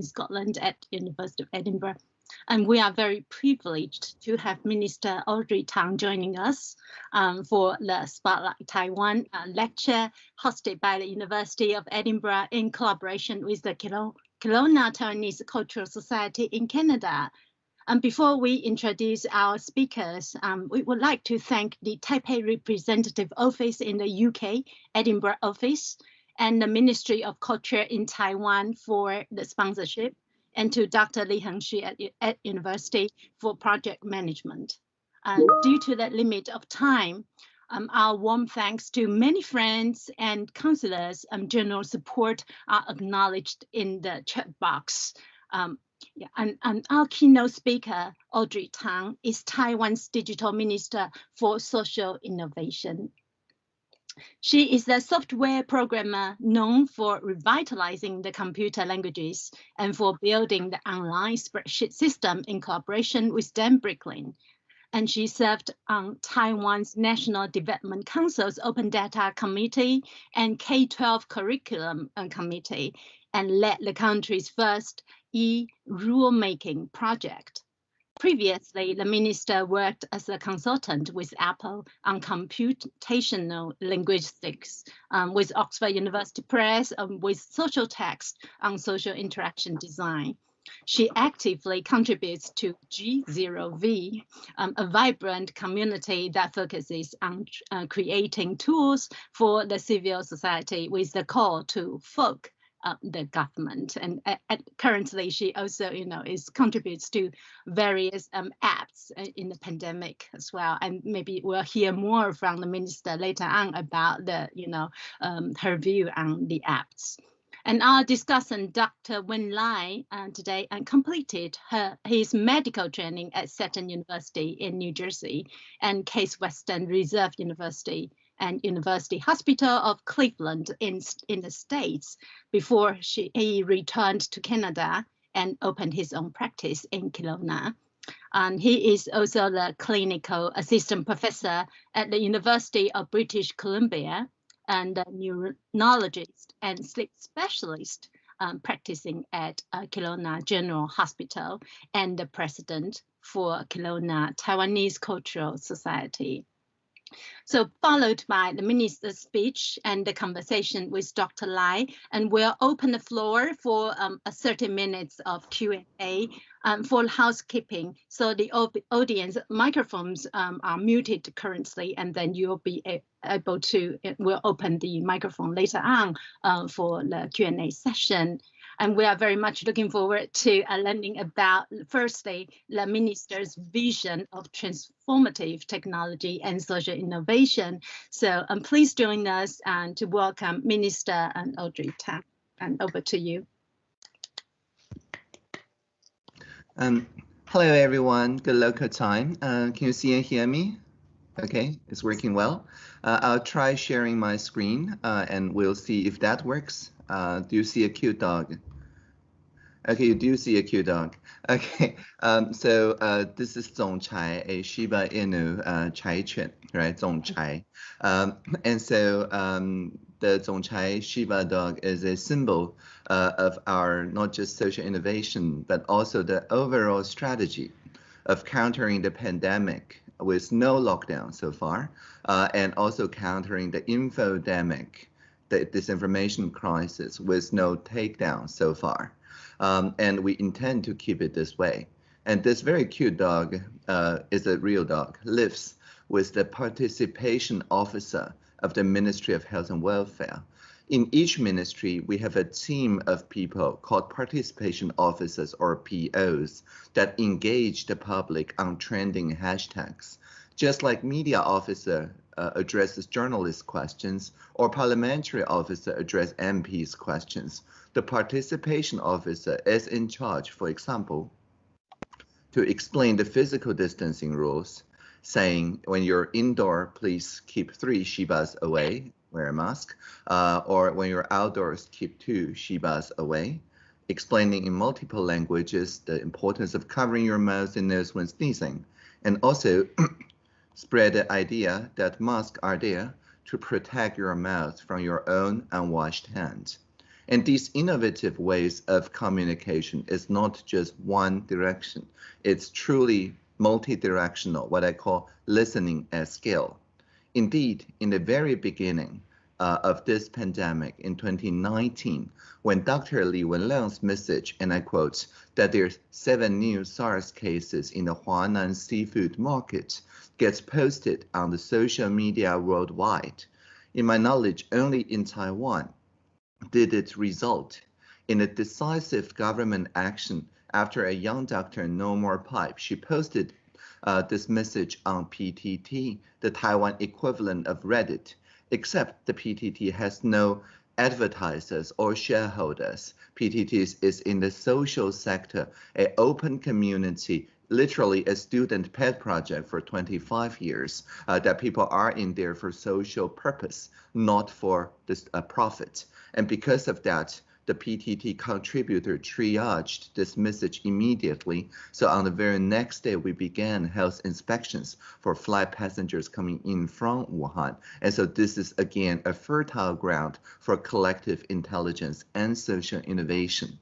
in Scotland at the University of Edinburgh. And we are very privileged to have Minister Audrey Tang joining us um, for the Spotlight Taiwan uh, lecture hosted by the University of Edinburgh in collaboration with the Kelowna Taiwanese Cultural Society in Canada. And before we introduce our speakers, um, we would like to thank the Taipei Representative Office in the UK, Edinburgh office, and the Ministry of Culture in Taiwan for the sponsorship, and to Dr. Li Hengxu at, at University for project management. And due to the limit of time, um, our warm thanks to many friends and counselors and general support are acknowledged in the chat box. Um, yeah, and, and our keynote speaker, Audrey Tang, is Taiwan's Digital Minister for Social Innovation. She is a software programmer known for revitalizing the computer languages and for building the online spreadsheet system in cooperation with Dan Bricklin. And she served on Taiwan's National Development Council's Open Data Committee and K-12 Curriculum Committee and led the country's first e-rulemaking project. Previously, the minister worked as a consultant with Apple on computational linguistics, um, with Oxford University Press, um, with Socialtext on social interaction design. She actively contributes to G0V, um, a vibrant community that focuses on uh, creating tools for the civil society with the call to fork uh, the government. And uh, currently she also you know is contributes to various um, apps uh, in the pandemic as well. And maybe we'll hear more from the minister later on about the you know um, her view on the apps. And our discussant, Dr. Wen Lai, uh, today and completed her his medical training at Seton University in New Jersey and Case Western Reserve University and University Hospital of Cleveland in, in the States before she, he returned to Canada and opened his own practice in Kelowna. And he is also the clinical assistant professor at the University of British Columbia and a neurologist and sleep specialist um, practicing at uh, Kelowna General Hospital and the president for Kelowna Taiwanese Cultural Society. So followed by the minister's speech and the conversation with Dr. Lai, and we'll open the floor for um, 30 minutes of Q&A um, for housekeeping. So the audience microphones um, are muted currently, and then you'll be able to, we'll open the microphone later on uh, for the Q&A session. And we are very much looking forward to uh, learning about, firstly, the minister's vision of transformative technology and social innovation. So um, please join us and to welcome Minister and Audrey Tang. And over to you. Um, hello, everyone. Good local time. Uh, can you see and hear me? Okay, it's working well. Uh, I'll try sharing my screen uh, and we'll see if that works. Uh, do you see a cute dog? Okay, you do see a cute dog. Okay, um, so uh, this is Zongchai, a Shiba Inu uh, Chai Chuan, right? Zongchai. Um, and so um, the Zongchai Shiba dog is a symbol uh, of our not just social innovation, but also the overall strategy of countering the pandemic with no lockdown so far, uh, and also countering the infodemic, the disinformation crisis with no takedown so far. Um, and we intend to keep it this way. And this very cute dog uh, is a real dog, lives with the participation officer of the Ministry of Health and Welfare. In each ministry, we have a team of people called participation officers or POs that engage the public on trending hashtags. Just like media officer uh, addresses journalist questions or parliamentary officer address MPs questions, the participation officer is in charge, for example, to explain the physical distancing rules, saying when you're indoor, please keep three shibas away, wear a mask, uh, or when you're outdoors, keep two shibas away, explaining in multiple languages the importance of covering your mouth and nose when sneezing, and also spread the idea that masks are there to protect your mouth from your own unwashed hands. And these innovative ways of communication is not just one direction. It's truly multi-directional, what I call listening at scale. Indeed, in the very beginning uh, of this pandemic in 2019, when Dr. Li Wenliang's message, and I quote, that there's seven new SARS cases in the Huanan seafood market gets posted on the social media worldwide. In my knowledge, only in Taiwan did it result in a decisive government action after a young doctor, nomorepipe. She posted uh, this message on PTT, the Taiwan equivalent of Reddit, except the PTT has no advertisers or shareholders. PTT is in the social sector, an open community, literally a student pet project for 25 years, uh, that people are in there for social purpose, not for this uh, profit. And because of that, the PTT contributor triaged this message immediately. So on the very next day, we began health inspections for flight passengers coming in from Wuhan. And so this is again a fertile ground for collective intelligence and social innovation.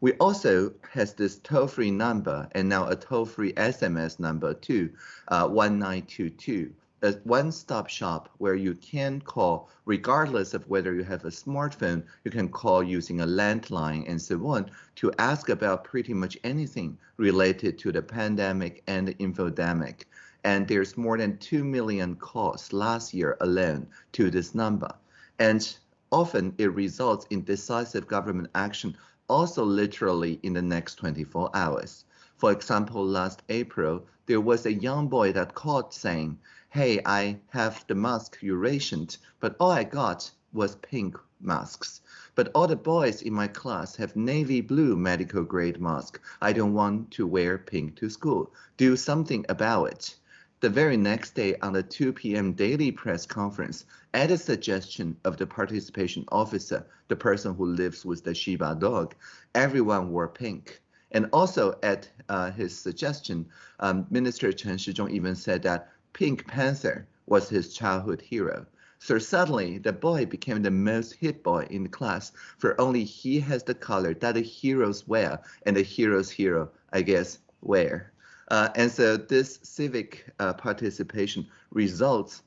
We also has this toll-free number and now a toll-free SMS number too, uh, 1922 a one-stop shop where you can call regardless of whether you have a smartphone, you can call using a landline and so on to ask about pretty much anything related to the pandemic and the infodemic. And there's more than 2 million calls last year alone to this number. And often it results in decisive government action also literally in the next 24 hours. For example, last April, there was a young boy that called saying, hey, I have the mask you rationed, but all I got was pink masks. But all the boys in my class have navy blue medical grade mask. I don't want to wear pink to school. Do something about it. The very next day on the 2 p.m. daily press conference, at the suggestion of the participation officer, the person who lives with the Shiba dog, everyone wore pink. And also at uh, his suggestion, um, Minister Chen Shizhong even said that Pink Panther was his childhood hero. So suddenly, the boy became the most hit boy in the class, for only he has the color that the heroes wear, and the hero's hero, I guess, wear. Uh, and so this civic uh, participation results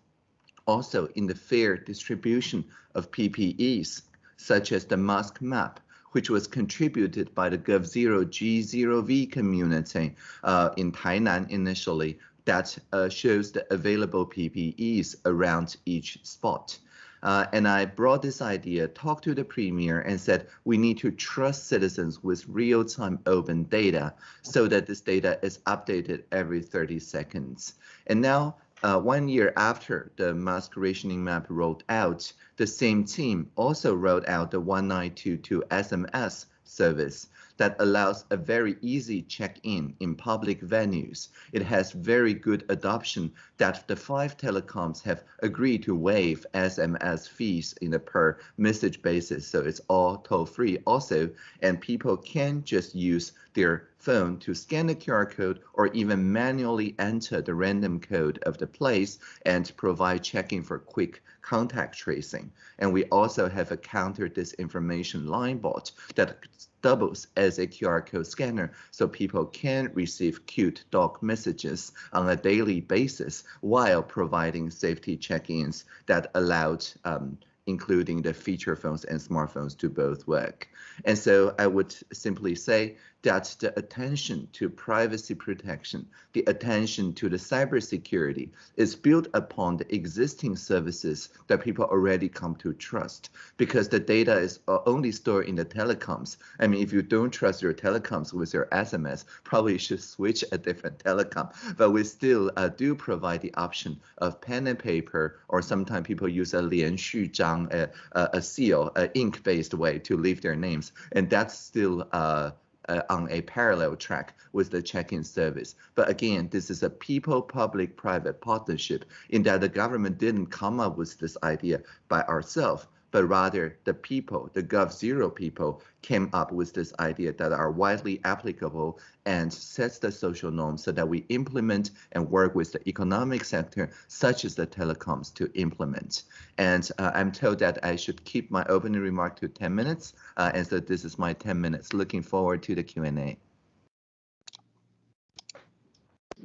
also in the fair distribution of PPEs, such as the mask map, which was contributed by the GovZero G0V community uh, in Tainan initially, that uh, shows the available PPEs around each spot. Uh, and I brought this idea, talked to the premier and said, we need to trust citizens with real-time open data so that this data is updated every 30 seconds. And now, uh, one year after the mask rationing map rolled out, the same team also rolled out the 1922 SMS service that allows a very easy check-in in public venues. It has very good adoption that the five telecoms have agreed to waive SMS fees in a per message basis. So it's all toll free also, and people can just use their phone to scan the QR code or even manually enter the random code of the place and provide checking for quick contact tracing. And we also have a counter disinformation line bot that doubles as a QR code scanner so people can receive cute dog messages on a daily basis while providing safety check-ins that allowed um, including the feature phones and smartphones to both work. And so I would simply say that's the attention to privacy protection, the attention to the cybersecurity is built upon the existing services that people already come to trust because the data is uh, only stored in the telecoms. I mean, if you don't trust your telecoms with your SMS, probably you should switch a different telecom. But we still uh, do provide the option of pen and paper, or sometimes people use a lianxu zhang, a, a seal, an ink-based way to leave their names. And that's still uh, uh, on a parallel track with the check-in service. But again, this is a people-public-private partnership in that the government didn't come up with this idea by ourselves. But rather the people, the GovZero people, came up with this idea that are widely applicable and sets the social norms so that we implement and work with the economic sector, such as the telecoms, to implement. And uh, I'm told that I should keep my opening remark to 10 minutes, uh, and so this is my 10 minutes. Looking forward to the Q&A.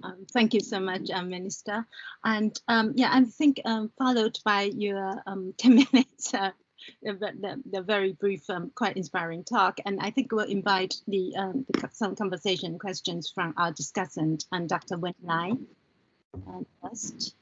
Um, thank you so much, uh, Minister. And um, yeah, I think um, followed by your um, 10 minutes, uh, the, the, the, very brief, um, quite inspiring talk. And I think we'll invite the, um, the some conversation questions from our discussant and Dr. Wen Lai. First.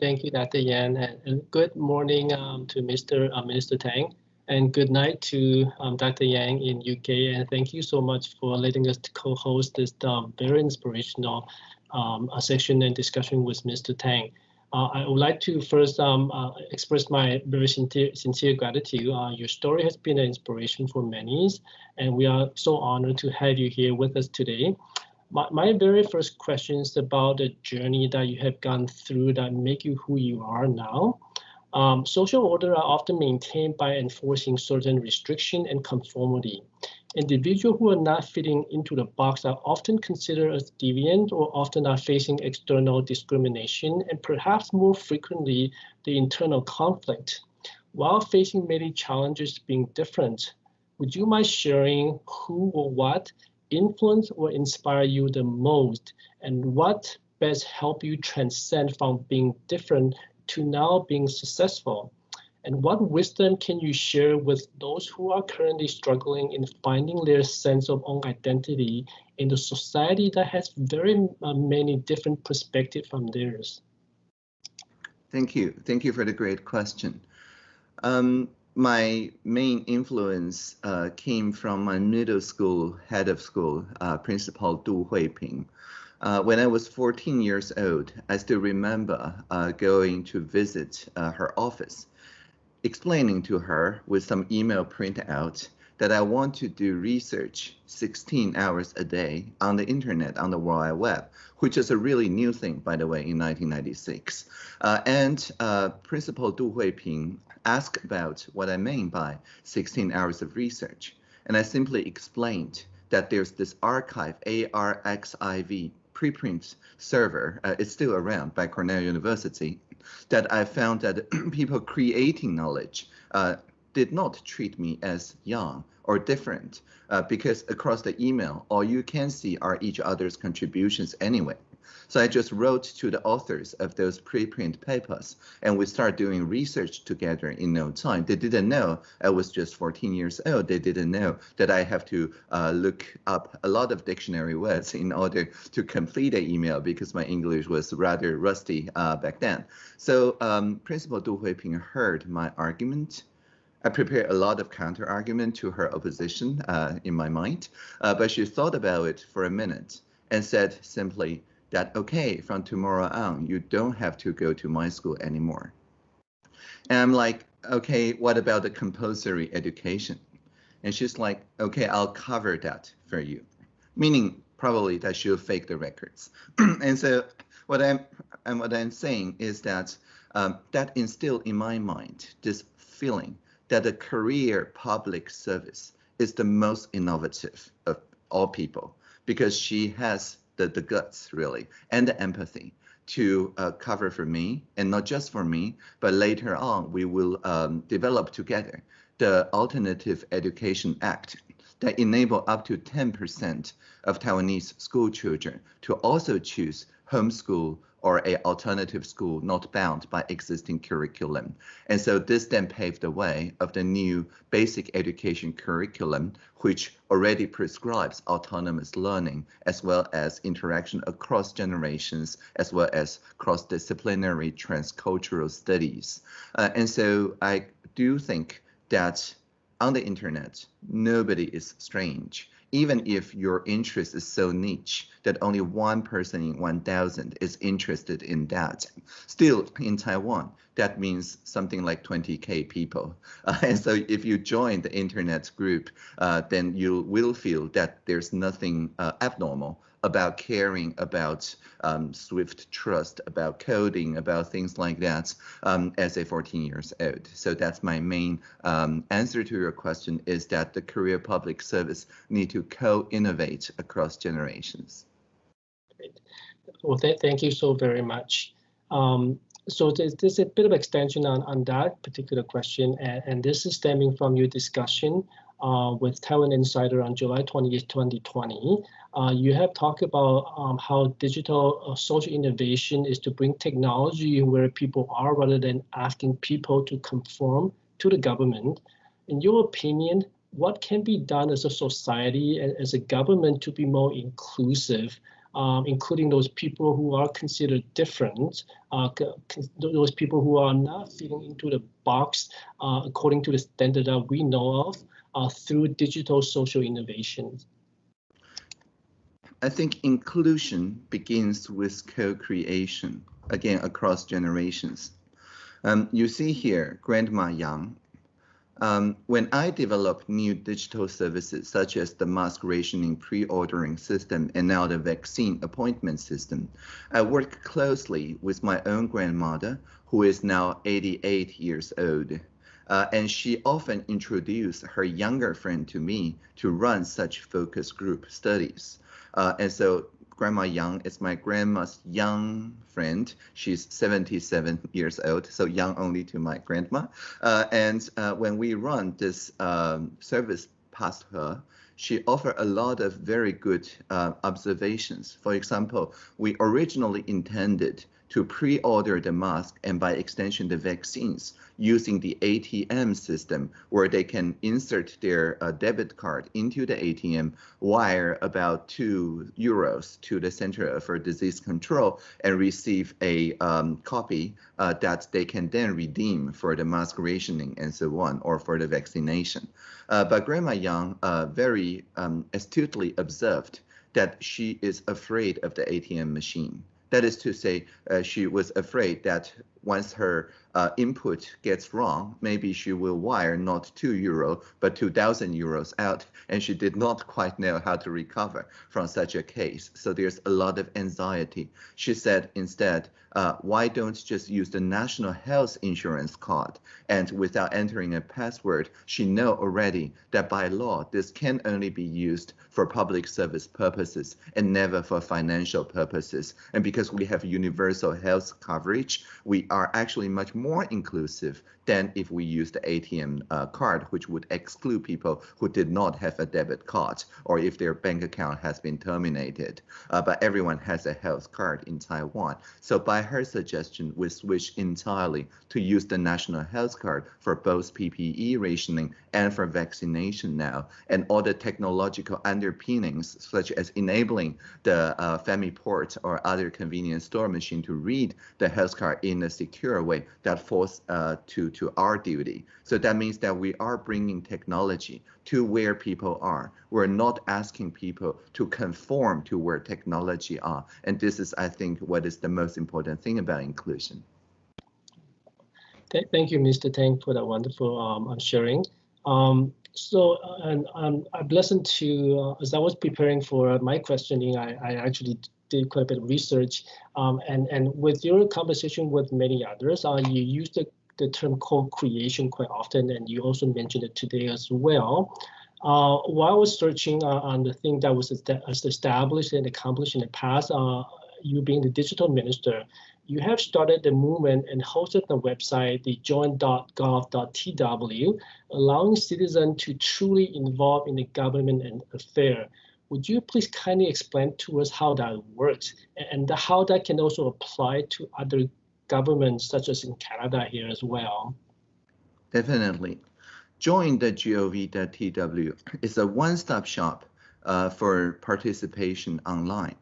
Thank you, Dr. Yan, and good morning to Mr. Uh, Minister Tang and good night to um, Dr. Yang in UK. And thank you so much for letting us co-host this um, very inspirational um, session and discussion with Mr. Tang. Uh, I would like to first um, uh, express my very sincere, sincere gratitude. Uh, your story has been an inspiration for many, and we are so honored to have you here with us today. My, my very first question is about the journey that you have gone through that make you who you are now. Um, social order are often maintained by enforcing certain restriction and conformity. Individuals who are not fitting into the box are often considered as deviant or often are facing external discrimination and perhaps more frequently the internal conflict. While facing many challenges being different, would you mind sharing who or what influence or inspire you the most and what best help you transcend from being different to now being successful? And what wisdom can you share with those who are currently struggling in finding their sense of own identity in a society that has very uh, many different perspectives from theirs? Thank you. Thank you for the great question. Um, my main influence uh, came from my middle school head of school, uh, Principal Du Huiping. Uh, when I was 14 years old, I still remember uh, going to visit uh, her office, explaining to her with some email printout that I want to do research 16 hours a day on the internet, on the World Wide Web, which is a really new thing, by the way, in 1996. Uh, and uh, Principal Du Huiping asked about what I mean by 16 hours of research. And I simply explained that there's this archive, ARXIV, preprint server uh, is still around by Cornell University that I found that people creating knowledge uh, did not treat me as young or different uh, because across the email, all you can see are each other's contributions anyway. So I just wrote to the authors of those preprint papers and we started doing research together in no time. They didn't know I was just 14 years old. They didn't know that I have to uh, look up a lot of dictionary words in order to complete an email because my English was rather rusty uh, back then. So um, Principal Du Huiping heard my argument I prepared a lot of counter argument to her opposition uh, in my mind, uh, but she thought about it for a minute and said simply, that, okay, from tomorrow on, you don't have to go to my school anymore. And I'm like, okay, what about the compulsory education? And she's like, okay, I'll cover that for you, meaning probably that she'll fake the records. and so what I'm and what I'm saying is that um, that instilled in my mind this feeling that a career public service is the most innovative of all people because she has the, the guts really and the empathy to uh, cover for me and not just for me, but later on we will um, develop together the Alternative Education Act that enable up to 10% of Taiwanese school children to also choose homeschool or a alternative school not bound by existing curriculum. And so this then paved the way of the new basic education curriculum, which already prescribes autonomous learning as well as interaction across generations, as well as cross-disciplinary transcultural studies. Uh, and so I do think that on the internet, nobody is strange even if your interest is so niche that only one person in 1,000 is interested in that. Still, in Taiwan, that means something like 20k people. Uh, and so if you join the internet group, uh, then you will feel that there's nothing uh, abnormal about caring about um, Swift trust, about coding, about things like that um, as a 14 years old. So that's my main um, answer to your question is that the career public service need to co-innovate across generations. Great. Well, th thank you so very much. Um, so there's, there's, a bit of extension on, on that particular question, and, and this is stemming from your discussion uh, with Taiwan Insider on July 20th, 2020. Uh, you have talked about um, how digital uh, social innovation is to bring technology where people are rather than asking people to conform to the government. In your opinion, what can be done as a society and as a government to be more inclusive um, including those people who are considered different, uh, those people who are not fitting into the box uh, according to the standard that we know of uh, through digital social innovations. I think inclusion begins with co-creation, again, across generations. Um, you see here, Grandma Yang um, when I develop new digital services such as the mask rationing pre-ordering system and now the vaccine appointment system, I work closely with my own grandmother, who is now 88 years old. Uh, and she often introduced her younger friend to me to run such focus group studies. Uh, and so Grandma Yang is my grandma's young friend. She's 77 years old, so young only to my grandma. Uh, and uh, when we run this um, service past her, she offered a lot of very good uh, observations. For example, we originally intended to pre-order the mask and by extension the vaccines using the ATM system where they can insert their uh, debit card into the ATM, wire about two euros to the Center for Disease Control and receive a um, copy uh, that they can then redeem for the mask rationing and so on, or for the vaccination. Uh, but Grandma Yang uh, very um, astutely observed that she is afraid of the ATM machine. That is to say, uh, she was afraid that once her uh, input gets wrong, maybe she will wire not two euro, but 2,000 euros out, and she did not quite know how to recover from such a case. So there's a lot of anxiety. She said instead, uh, why don't just use the national health insurance card? And without entering a password, she know already that by law, this can only be used for public service purposes and never for financial purposes. And because we have universal health coverage, we are actually much more inclusive than if we use the ATM uh, card, which would exclude people who did not have a debit card or if their bank account has been terminated. Uh, but everyone has a health card in Taiwan. So by her suggestion, we switch entirely to use the national health card for both PPE rationing and for vaccination now. And all the technological underpinnings, such as enabling the uh, FamiPort or other convenience store machine to read the health card in a secure way, that falls uh, to to our duty. So that means that we are bringing technology to where people are. We're not asking people to conform to where technology are. And this is, I think, what is the most important thing about inclusion. Thank you, Mr. Tang, for that wonderful um, sharing. Um, so, uh, and um, I've listened to, uh, as I was preparing for my questioning, I, I actually did quite a bit of research. Um, and, and with your conversation with many others, uh, you used the the term co-creation quite often, and you also mentioned it today as well. Uh, while I was searching uh, on the thing that was established and accomplished in the past, uh, you being the digital minister, you have started the movement and hosted the website, the join.gov.tw, allowing citizens to truly involve in the government and affair. Would you please kindly explain to us how that works and how that can also apply to other governments such as in Canada here as well. Definitely. Join the gov.tw is a one-stop shop uh, for participation online.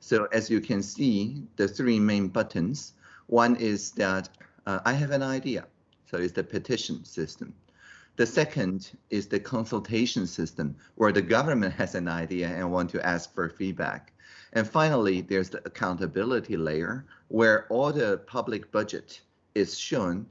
So as you can see, the three main buttons, one is that uh, I have an idea. So it's the petition system. The second is the consultation system, where the government has an idea and want to ask for feedback. And finally, there's the accountability layer where all the public budget is shown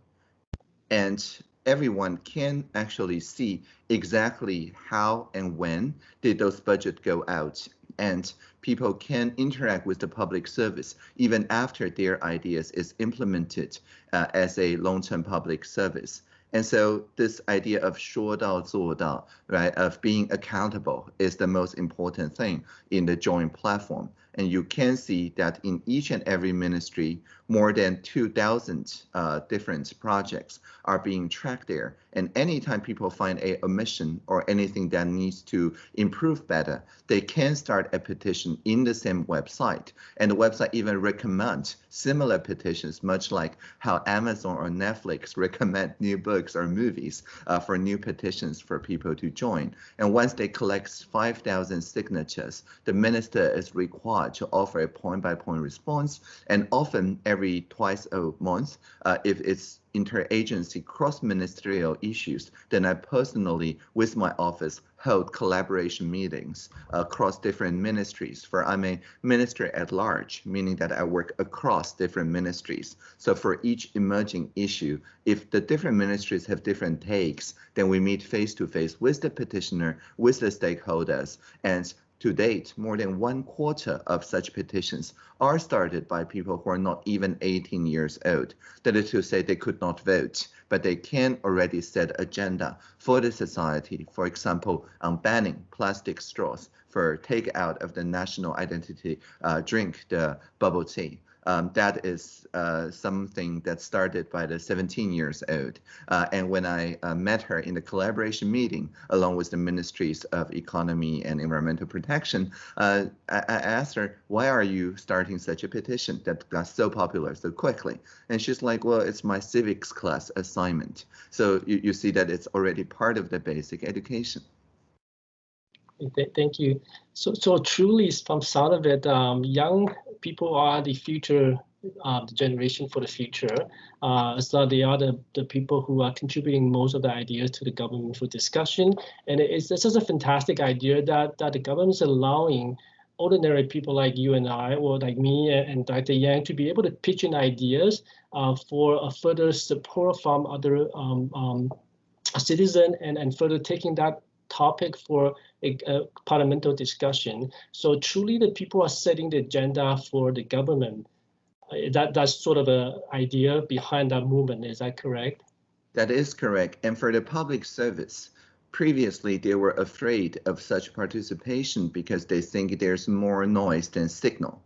and everyone can actually see exactly how and when did those budget go out and people can interact with the public service even after their ideas is implemented uh, as a long-term public service. And so this idea of 说到做到, right, of being accountable is the most important thing in the joint platform. And you can see that in each and every ministry, more than 2,000 uh, different projects are being tracked there. And anytime people find a omission or anything that needs to improve better, they can start a petition in the same website. And the website even recommends similar petitions, much like how Amazon or Netflix recommend new books or movies uh, for new petitions for people to join. And once they collect 5,000 signatures, the minister is required to offer a point-by-point -point response. And often every twice a month. Uh, if it's interagency cross-ministerial issues, then I personally, with my office, hold collaboration meetings across different ministries. For I'm a minister at large, meaning that I work across different ministries. So for each emerging issue, if the different ministries have different takes, then we meet face to face with the petitioner, with the stakeholders, and to date, more than one quarter of such petitions are started by people who are not even 18 years old. That is to say, they could not vote, but they can already set agenda for the society, for example, on banning plastic straws for take out of the national identity uh, drink, the bubble tea um, that is uh, something that started by the 17 years old. Uh, and when I uh, met her in the collaboration meeting, along with the Ministries of Economy and Environmental Protection, uh, I, I, asked her, why are you starting such a petition that got so popular so quickly? And she's like, well, it's my civics class assignment. So you, you see that it's already part of the basic education. Thank you. So, so truly, from sound of it, um, young people are the future, uh, the generation for the future. Uh, so they are the, the people who are contributing most of the ideas to the government for discussion. And it's, it's just a fantastic idea that, that the government is allowing ordinary people like you and I, or like me and Dr. Yang, to be able to pitch in ideas uh, for a further support from other um, um, citizens and, and further taking that topic for a, a, parliamentary discussion. So truly the people are setting the agenda for the government. Uh, that, that's sort of an idea behind that movement, is that correct? That is correct. And for the public service, previously they were afraid of such participation because they think there's more noise than signal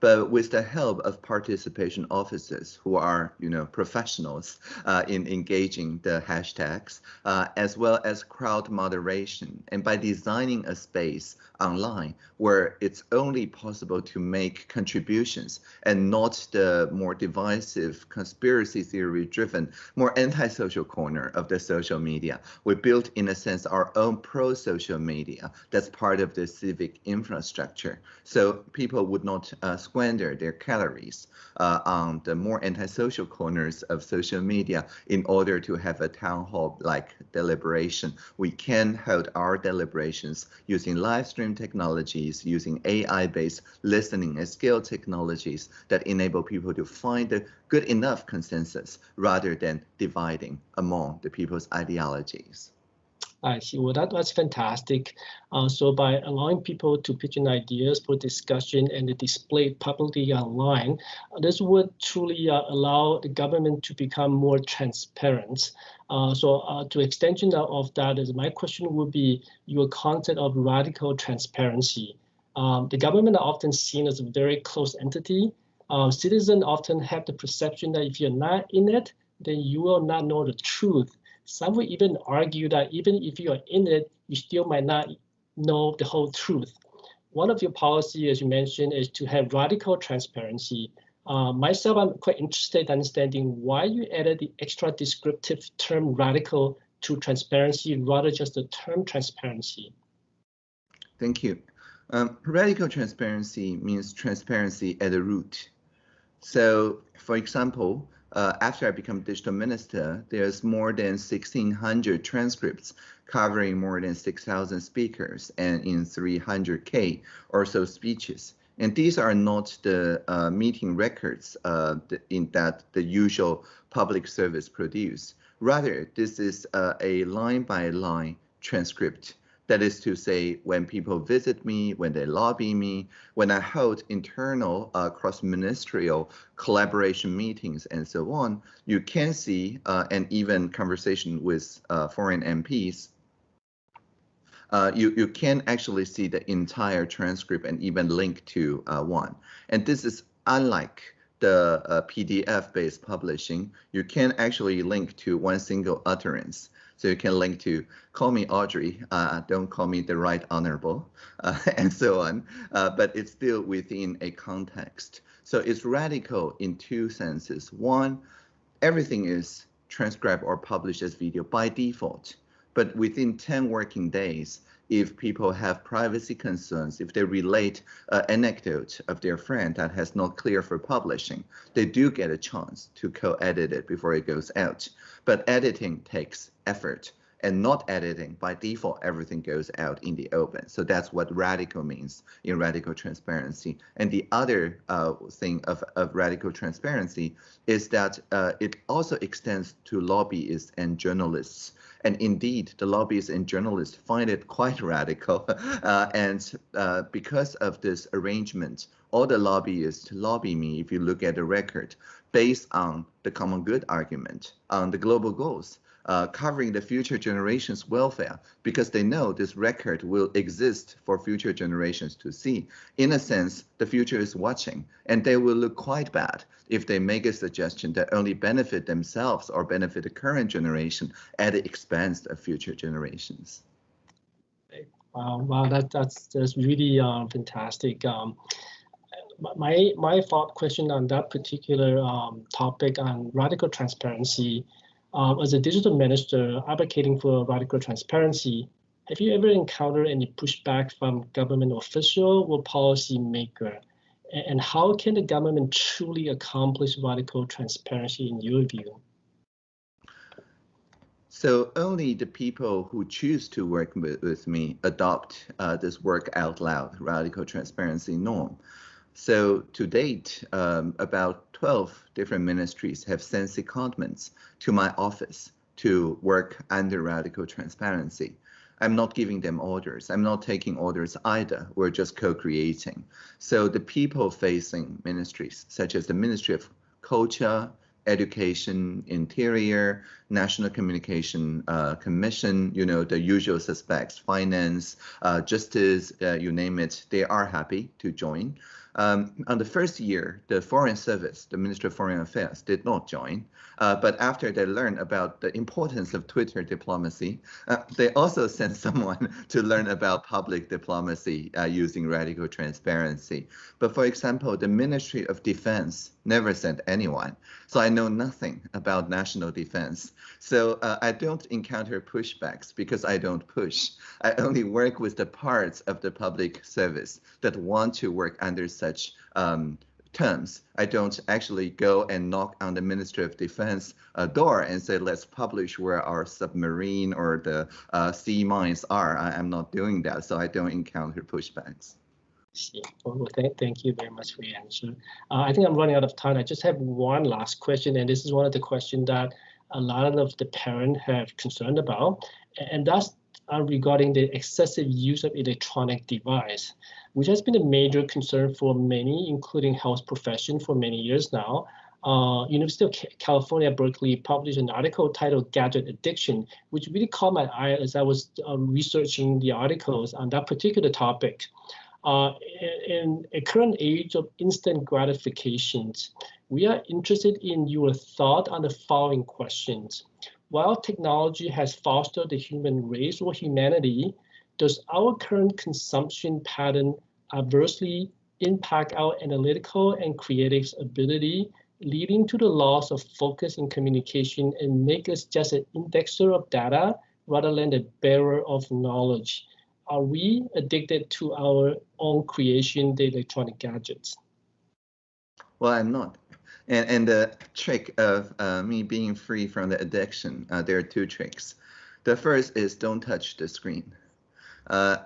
but with the help of participation officers who are, you know, professionals uh, in engaging the hashtags, uh, as well as crowd moderation, and by designing a space online where it's only possible to make contributions and not the more divisive conspiracy theory driven, more antisocial corner of the social media. We built, in a sense, our own pro-social media that's part of the civic infrastructure. So people would not uh, squander their calories uh, on the more antisocial corners of social media in order to have a town hall like deliberation. We can hold our deliberations using live stream technologies, using AI-based listening and scale technologies that enable people to find a good enough consensus rather than dividing among the people's ideologies. I see. Well, that, was fantastic. Uh, so by allowing people to pitch in ideas for discussion and display publicly online, uh, this would truly uh, allow the government to become more transparent. Uh, so uh, to extension of that is my question would be your concept of radical transparency. Um, the government are often seen as a very close entity. Uh, citizens often have the perception that if you're not in it, then you will not know the truth some would even argue that even if you are in it, you still might not know the whole truth. One of your policy, as you mentioned, is to have radical transparency. Uh, myself, I'm quite interested in understanding why you added the extra descriptive term radical to transparency rather just the term transparency. Thank you. Um, radical transparency means transparency at the root. So, for example, uh, after I become digital minister, there's more than 1,600 transcripts covering more than 6,000 speakers and in 300K or so speeches. And these are not the uh, meeting records uh, in that the usual public service produce. Rather, this is uh, a line by line transcript That is to say, when people visit me, when they lobby me, when I hold internal uh, cross-ministerial collaboration meetings and so on, you can see, uh, and even conversation with uh, foreign MPs, uh, you, you can actually see the entire transcript and even link to uh, one. And this is unlike the uh, PDF-based publishing, you can actually link to one single utterance. So you can link to call me Audrey, uh, don't call me the right honorable, uh, and so on. Uh, but it's still within a context. So it's radical in two senses. One, everything is transcribed or published as video by default. But within 10 working days, if people have privacy concerns, if they relate an anecdote of their friend that has not clear for publishing, they do get a chance to co-edit it before it goes out. But editing takes effort and not editing by default everything goes out in the open. So that's what radical means in radical transparency. And the other uh, thing of, of radical transparency is that uh, it also extends to lobbyists and journalists and indeed, the lobbyists and journalists find it quite radical. Uh, and uh, because of this arrangement, all the lobbyists lobby me, if you look at the record, based on the common good argument, on the global goals uh, covering the future generations' welfare because they know this record will exist for future generations to see. In a sense, the future is watching, and they will look quite bad if they make a suggestion that only benefit themselves or benefit the current generation at the expense of future generations. Wow, wow, that, that's that's really um, fantastic. Um, my my thought question on that particular um, topic on radical transparency um, as a digital minister advocating for radical transparency, have you ever encountered any pushback from government official or policy maker? And how can the government truly accomplish radical transparency in your view? So only the people who choose to work with, with me adopt uh, this work out loud radical transparency norm. So to date, um, about 12 different ministries have sent secondments to my office to work under radical transparency. I'm not giving them orders. I'm not taking orders either. We're just co-creating. So the people-facing ministries, such as the Ministry of Culture, Education, Interior, National Communication uh, Commission, you know, the usual suspects, finance, uh, justice, uh, you name it, they are happy to join. Um, on the first year, the Foreign Service, the Ministry of Foreign Affairs, did not join. Uh, but after they learned about the importance of Twitter diplomacy, uh, they also sent someone to learn about public diplomacy uh, using radical transparency. But for example, the Ministry of Defense never sent anyone. So I know nothing about national defense. So uh, I don't encounter pushbacks because I don't push. I only work with the parts of the public service that want to work under such um, terms. I don't actually go and knock on the Ministry of Defense uh, door and say, let's publish where our submarine or the uh, sea mines are. I, am not doing that, so I don't encounter pushbacks. Well, thank, thank you very much for your answer. Uh, I think I'm running out of time. I just have one last question, and this is one of the questions that a lot of the parents have concerned about, and that's uh, regarding the excessive use of electronic device, which has been a major concern for many, including health profession for many years now. Uh, University of California, Berkeley published an article titled Gadget Addiction, which really caught my eye as I was uh, researching the articles on that particular topic. Uh, in a current age of instant gratifications, we are interested in your thought on the following questions. While technology has fostered the human race or humanity, does our current consumption pattern adversely impact our analytical and creative ability, leading to the loss of focus in communication and make us just an indexer of data rather than the bearer of knowledge? are we addicted to our own creation, the electronic gadgets? Well, I'm not. And, and the trick of uh, me being free from the addiction, uh, there are two tricks. The first is don't touch the screen. Uh,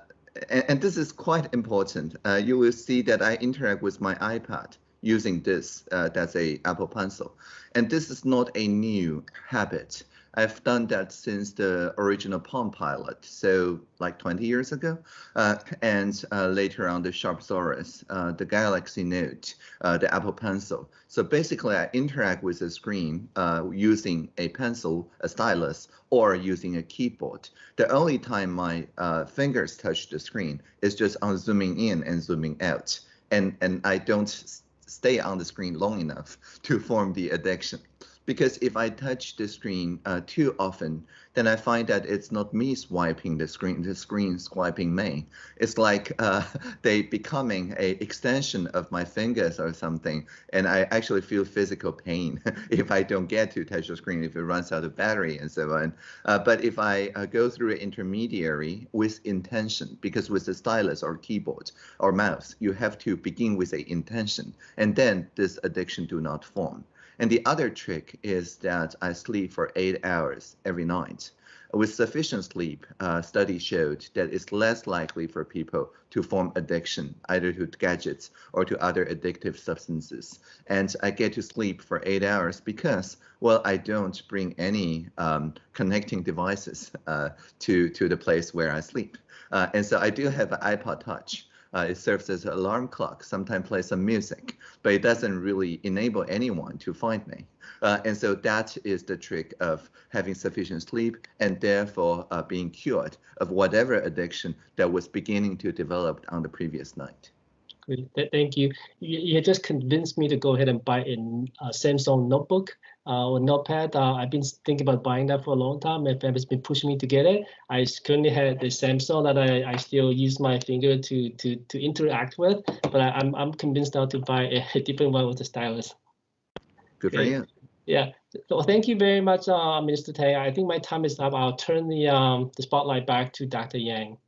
and, and, this is quite important. Uh, you will see that I interact with my iPad using this, uh, that's a Apple Pencil. And this is not a new habit. I've done that since the original Palm pilot, so like 20 years ago, uh, and uh, later on the Sharp Zaurus, uh, the Galaxy Note, uh, the Apple Pencil. So basically, I interact with the screen uh, using a pencil, a stylus, or using a keyboard. The only time my uh, fingers touch the screen is just on zooming in and zooming out, and and I don't stay on the screen long enough to form the addiction because if I touch the screen uh, too often, then I find that it's not me swiping the screen, the screen swiping me. It's like uh, they becoming a extension of my fingers or something, and I actually feel physical pain if I don't get to touch the screen, if it runs out of battery and so on. Uh, but if I uh, go through an intermediary with intention, because with the stylus or keyboard or mouse, you have to begin with a intention, and then this addiction do not form. And the other trick is that I sleep for eight hours every night. With sufficient sleep, uh, studies showed that it's less likely for people to form addiction, either to gadgets or to other addictive substances. And I get to sleep for eight hours because, well, I don't bring any um, connecting devices uh, to, to the place where I sleep. Uh, and so I do have an iPod Touch. Uh, it serves as an alarm clock, sometimes plays some music, but it doesn't really enable anyone to find me. Uh, and so that is the trick of having sufficient sleep and therefore uh, being cured of whatever addiction that was beginning to develop on the previous night. Great, Thank you. You just convinced me to go ahead and buy a Samsung notebook uh, or Notepad. Uh, I've been thinking about buying that for a long time. My family's been pushing me to get it. I currently have the Samsung that I, I still use my finger to to to interact with, but I, am I'm, I'm convinced now to buy a, a different one with the stylus. Good for you. Yeah. So thank you very much, uh, Minister Tang. I think my time is up. I'll turn the um the spotlight back to Dr. Yang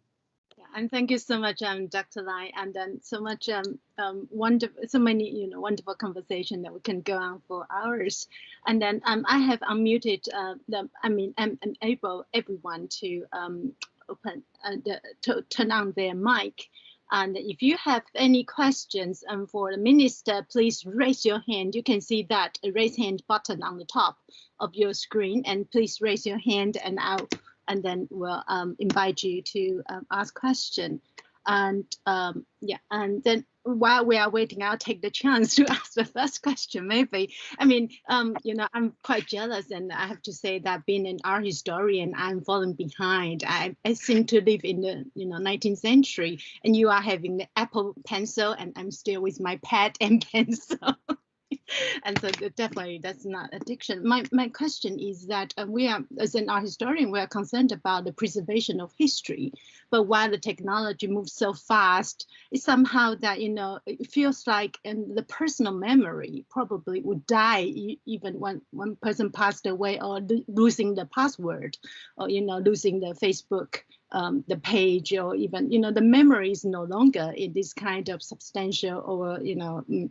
and thank you so much, um, Dr. Lai, and then so much um, um, wonderful, so many you know wonderful conversation that we can go on for hours. And then um, I have unmuted uh, the, I mean, I'm, enable everyone to um, open uh, the, to turn on their mic. And if you have any questions um, for the minister, please raise your hand. You can see that raise hand button on the top of your screen, and please raise your hand, and I'll and then we'll um, invite you to um, ask question. And um, yeah, and then while we are waiting, I'll take the chance to ask the first question. Maybe I mean, um, you know, I'm quite jealous, and I have to say that being an art historian, I'm falling behind. I, I seem to live in the you know 19th century, and you are having the Apple Pencil, and I'm still with my pad and pencil. and so definitely that's not addiction. My my question is that uh, we are, as an art historian, we are concerned about the preservation of history, but while the technology moves so fast, it's somehow that you know it feels like and the personal memory probably would die even when one person passed away or losing the password, or you know losing the Facebook um, the page or even you know the memory is no longer in this kind of substantial or you know mm,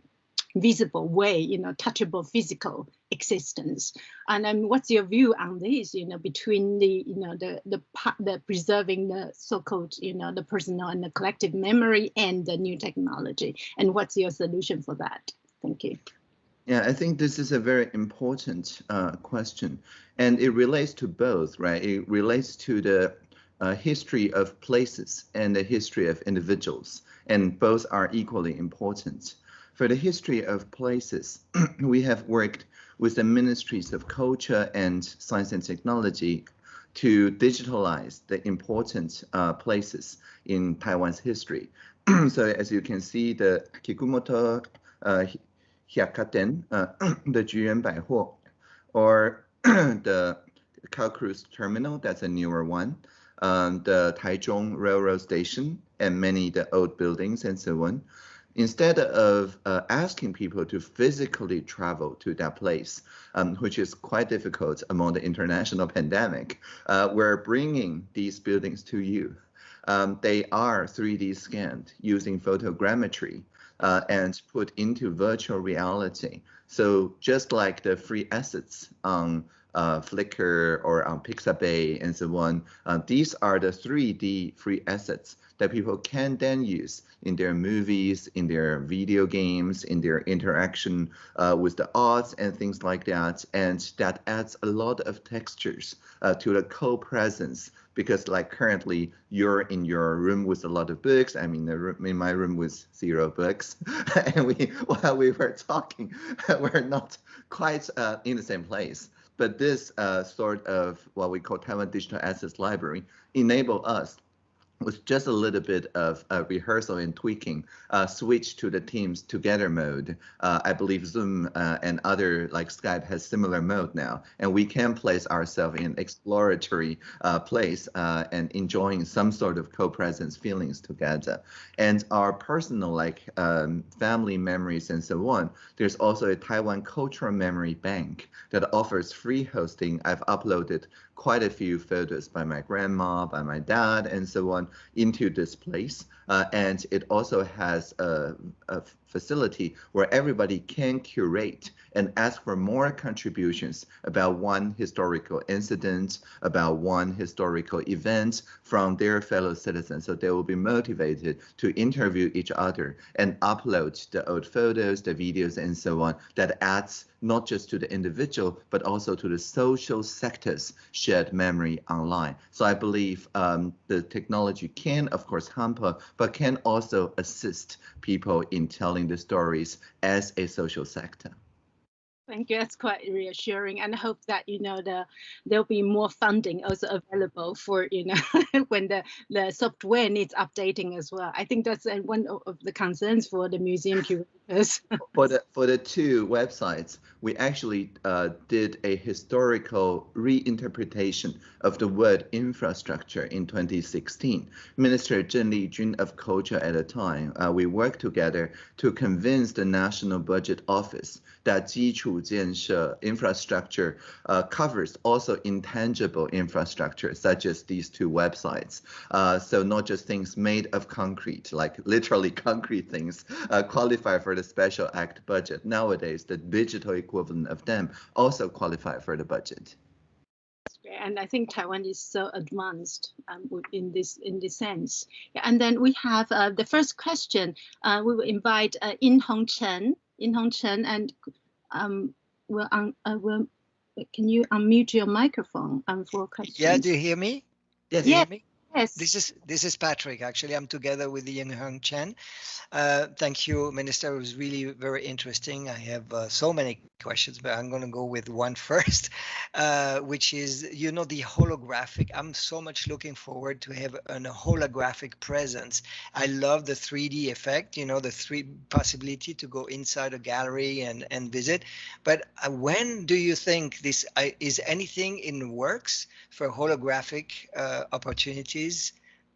visible way, you know, touchable physical existence. And then what's your view on this, you know, between the, you know, the, the, the preserving the so-called, you know, the personal and the collective memory and the new technology? And what's your solution for that? Thank you. Yeah, I think this is a very important uh, question, and it relates to both, right? It relates to the uh, history of places and the history of individuals, and both are equally important. For the history of places, we have worked with the ministries of culture and science and technology to digitalize the important uh, places in Taiwan's history. so as you can see, the Kikumoto uh, Hyakkaten, uh, the Juyuan Baihuo, or the Calcruise Terminal, that's a newer one, um, the Taichung Railroad Station, and many the old buildings and so on instead of uh, asking people to physically travel to that place, um, which is quite difficult among the international pandemic, uh, we're bringing these buildings to you. Um, they are 3D scanned using photogrammetry uh, and put into virtual reality. So just like the free assets on uh, Flickr or on Pixabay and so on. Uh, these are the 3D free assets that people can then use in their movies, in their video games, in their interaction uh, with the arts and things like that. And that adds a lot of textures uh, to the co-presence because like currently you're in your room with a lot of books. I'm in, in my room with zero books. and we, while we were talking, we're not quite uh, in the same place. But this uh, sort of what we call Taiwan Digital Assets Library enable us with just a little bit of uh, rehearsal and tweaking, uh, switch to the Teams together mode. Uh, I believe Zoom uh, and other like Skype has similar mode now, and we can place ourselves in exploratory uh, place uh, and enjoying some sort of co-presence feelings together. And our personal like um, family memories and so on. There's also a Taiwan Cultural Memory Bank that offers free hosting. I've uploaded quite a few photos by my grandma, by my dad, and so on into this place. Uh, and it also has a, a, facility where everybody can curate and ask for more contributions about one historical incident, about one historical event from their fellow citizens. So they will be motivated to interview each other and upload the old photos, the videos, and so on that adds not just to the individual, but also to the social sector's shared memory online. So I believe um, the technology can, of course, hamper, but can also assist people in telling the stories as a social sector. Thank you. That's quite reassuring, and I hope that you know the there'll be more funding also available for you know when the the software needs updating as well. I think that's uh, one of the concerns for the museum curators. for the for the two websites, we actually uh, did a historical reinterpretation of the word infrastructure in 2016. Minister Zheng Lijun of Culture at the time, uh, we worked together to convince the National Budget Office that 基础建设 infrastructure uh, covers also intangible infrastructure, such as these two websites. Uh, so not just things made of concrete, like literally concrete things, uh, qualify for the Special Act budget. Nowadays, the digital equivalent of them also qualify for the budget and I think Taiwan is so advanced um, in this in this sense. And then we have uh, the first question. Uh, we will invite uh, In Hong Chen, In Hong Chen, and um, will un, uh, will can you unmute your microphone um, for questions? Yeah, do you hear me? Yes. Yeah. Yes. This is this is Patrick. Actually, I'm together with Yin Hung Chen. Uh, thank you, Minister. It was really very interesting. I have uh, so many questions, but I'm going to go with one first, uh, which is, you know, the holographic. I'm so much looking forward to have a holographic presence. I love the 3D effect, you know, the three possibility to go inside a gallery and and visit. But uh, when do you think this uh, is anything in works for holographic uh,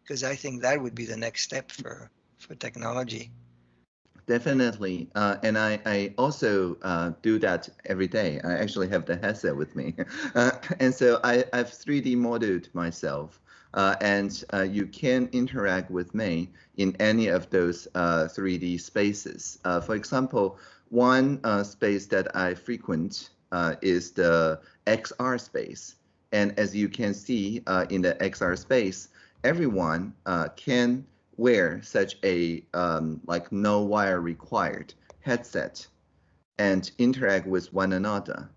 Because I think that would be the next step for for technology. Definitely, uh, and I, I also uh, do that every day. I actually have the headset with me, uh, and so I, I've 3D modeled myself, uh, and uh, you can interact with me in any of those 3D uh, spaces. for example, one space that I frequent is the XR space, and as you can see in the XR space, everyone can wear such a um, like no wire required headset and interact with one another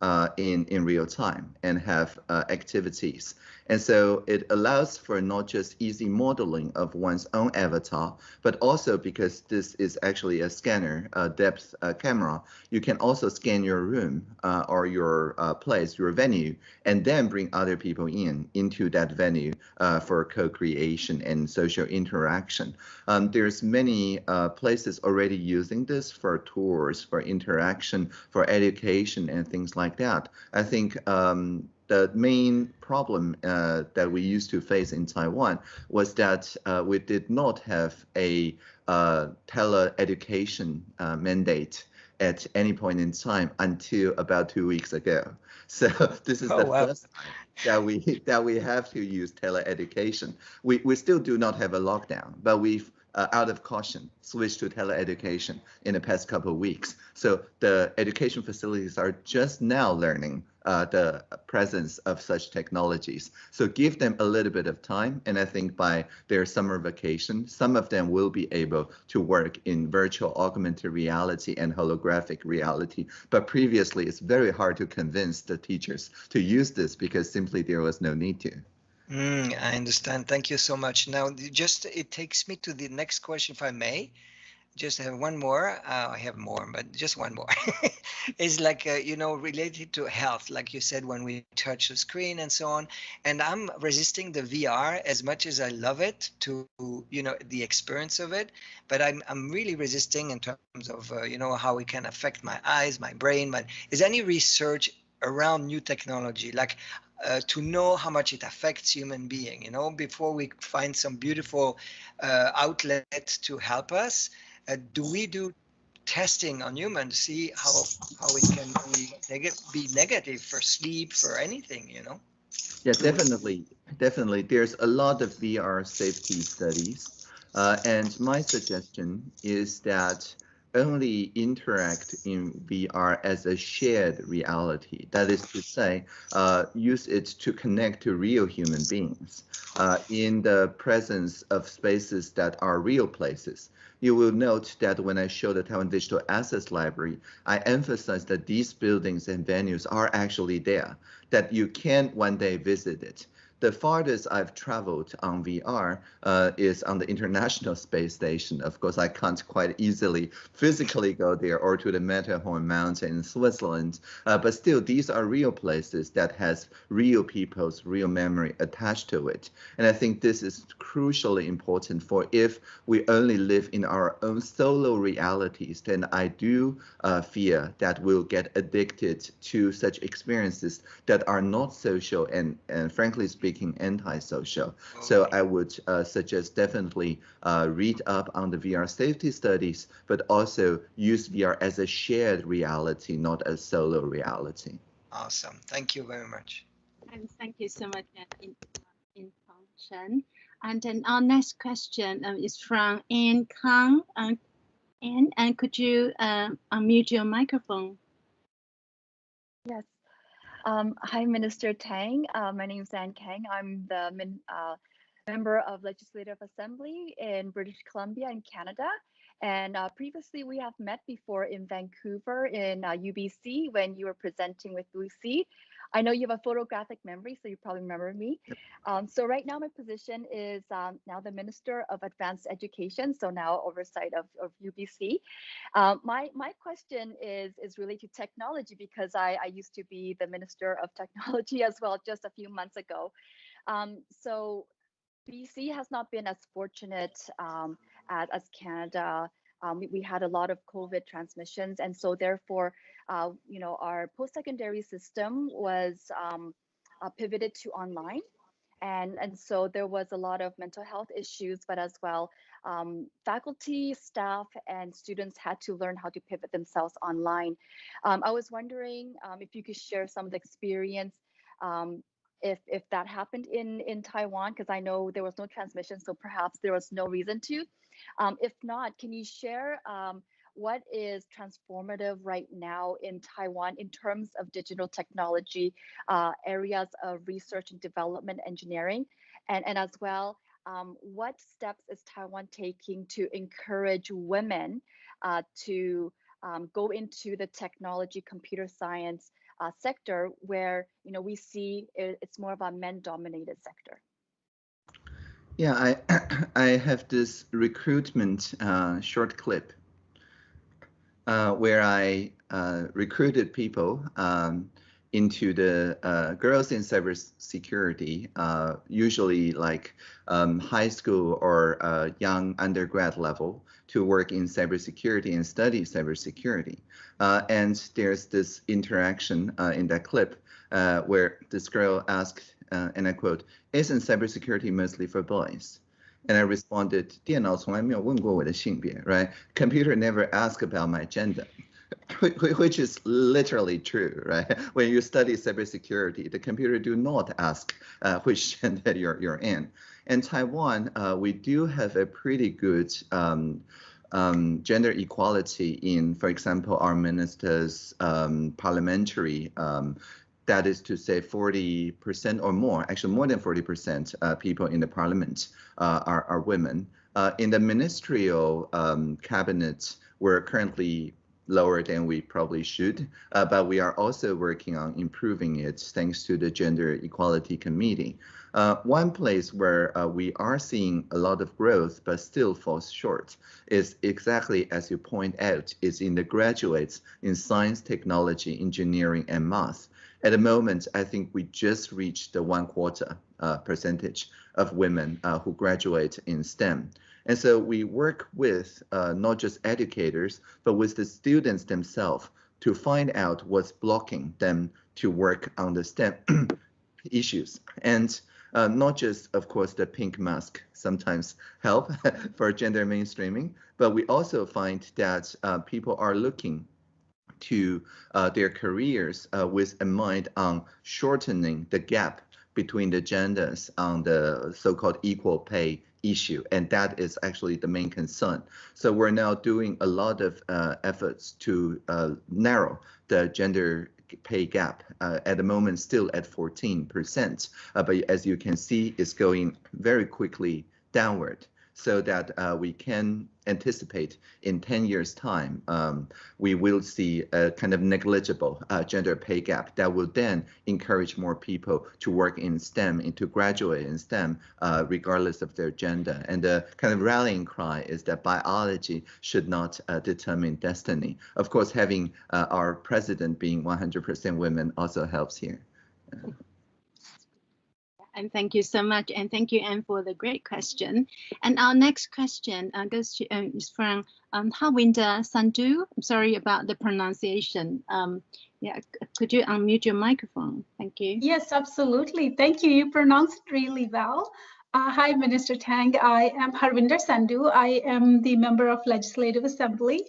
uh, in in real time and have uh, activities and so it allows for not just easy modeling of one's own avatar, but also because this is actually a scanner, a depth uh, camera, you can also scan your room uh, or your uh, place, your venue, and then bring other people in into that venue uh, for co-creation and social interaction. Um, there's many uh, places already using this for tours, for interaction, for education and things like that. I think um, the main problem uh, that we used to face in Taiwan was that uh, we did not have a uh, tele-education uh, mandate at any point in time until about two weeks ago. So this is oh, the wow. first time that we that we have to use tele-education. We we still do not have a lockdown, but we've uh, out of caution, switched to teleeducation in the past couple of weeks. So the education facilities are just now learning uh, the presence of such technologies. So give them a little bit of time, and I think by their summer vacation, some of them will be able to work in virtual augmented reality and holographic reality. But previously, it's very hard to convince the teachers to use this because simply there was no need to. Mm, I understand. Thank you so much. Now, just it takes me to the next question, if I may. Just have one more. Uh, I have more, but just one more. it's like uh, you know related to health, like you said when we touch the screen and so on. And I'm resisting the VR as much as I love it to you know the experience of it, but I'm I'm really resisting in terms of uh, you know how it can affect my eyes, my brain. But is any research around new technology like uh, to know how much it affects human being you know before we find some beautiful uh, outlet to help us uh, do we do testing on humans see how how it can be, neg be negative for sleep for anything you know? Yeah definitely definitely. There's a lot of vr safety studies uh, and my suggestion is that only interact in VR as a shared reality. That is to say, uh, use it to connect to real human beings uh, in the presence of spaces that are real places. You will note that when I show the Taiwan Digital Assets Library, I emphasize that these buildings and venues are actually there, that you can one day visit it the farthest I've traveled on VR uh, is on the International Space Station. Of course, I can't quite easily physically go there or to the Matterhorn Mountain in Switzerland, uh, but still, these are real places that has real people's real memory attached to it. And I think this is crucially important for if we only live in our own solo realities, then I do uh, fear that we'll get addicted to such experiences that are not social and, and frankly speaking, speaking antisocial. Okay. So I would uh, suggest definitely uh, read up on the VR safety studies, but also use VR as a shared reality, not a solo reality. Awesome. Thank you very much. And thank you so much, in, in function. And then our next question um, is from Anne Kang. Uh, Anne, and could you uh, unmute your microphone? Yes. Um, hi, Minister Tang. Uh, my name is Anne Kang. I'm the uh, member of Legislative Assembly in British Columbia in Canada. And uh, previously, we have met before in Vancouver in UBC uh, when you were presenting with Lucy. I know you have a photographic memory, so you probably remember me. Yep. Um, so right now, my position is um, now the Minister of Advanced Education, so now oversight of, of UBC. Um, my my question is is related to technology because I, I used to be the Minister of Technology as well just a few months ago. Um, so BC has not been as fortunate um, as, as Canada um, we, we, had a lot of COVID transmissions, and so therefore, uh, you know, our post-secondary system was um, uh, pivoted to online, and and so there was a lot of mental health issues, but as well, um, faculty, staff, and students had to learn how to pivot themselves online. Um, I was wondering um, if you could share some of the experience um, if if that happened in in Taiwan because I know there was no transmission, so perhaps there was no reason to. Um, if not, can you share um, what is transformative right now in Taiwan in terms of digital technology, uh, areas of research and development engineering, and, and as well, um, what steps is Taiwan taking to encourage women uh, to um, go into the technology, computer science uh, sector where you know we see it, it's more of a men-dominated sector? Yeah, I I have this recruitment uh, short clip uh, where I uh, recruited people um, into the uh, girls in cybersecurity, uh, usually like um, high school or uh, young undergrad level, to work in cybersecurity and study cybersecurity. and there's this interaction in that clip where this girl asked uh, and I quote, isn't cybersecurity mostly for boys? And I responded, 电脑从来没有问过我的性别, right? Computer never asked about my gender. Which is literally true, right? When you study cybersecurity, the computer do not ask uh, which gender you're, you're in. in Taiwan, uh, we do have a pretty good um, um, gender equality in, for example, our minister's um, parliamentary, um, that is to say 40% or more, actually more than 40% uh, people in the parliament uh, are, are women. Uh, in the ministerial um, cabinet, we're currently lower than we probably should, uh, but we are also working on improving it thanks to the Gender Equality Committee. Uh, one place where uh, we are seeing a lot of growth but still falls short is exactly as you point out, is in the graduates in science, technology, engineering, and math. At the moment, I think we just reached the one quarter uh, percentage of women uh, who graduate in STEM. And so we work with uh, not just educators, but with the students themselves to find out what's blocking them to work on the STEM issues. And uh, not just, of course, the pink mask sometimes help for gender mainstreaming, but we also find that uh, people are looking to uh, their careers uh, with a mind on shortening the gap between the genders on the so-called equal pay issue, and that is actually the main concern. So we're now doing a lot of uh, efforts to uh, narrow the gender pay gap uh, at the moment still at 14%, uh, but as you can see, it's going very quickly downward so that uh, we can anticipate in 10 years time, um, we will see a kind of negligible uh, gender pay gap that will then encourage more people to work in STEM and to graduate in STEM uh, regardless of their gender. And the kind of rallying cry is that biology should not uh, determine destiny. Of course, having uh, our president being 100% women also helps here. And thank you so much. And thank you, Anne, for the great question. And our next question uh, goes to uh, is from um, Harwinder Sandhu. I'm sorry about the pronunciation. Um, yeah, could you unmute your microphone? Thank you. Yes, absolutely. Thank you. You pronounced it really well. Uh, hi, Minister Tang. I am Harwinder Sandhu. I am the member of Legislative Assembly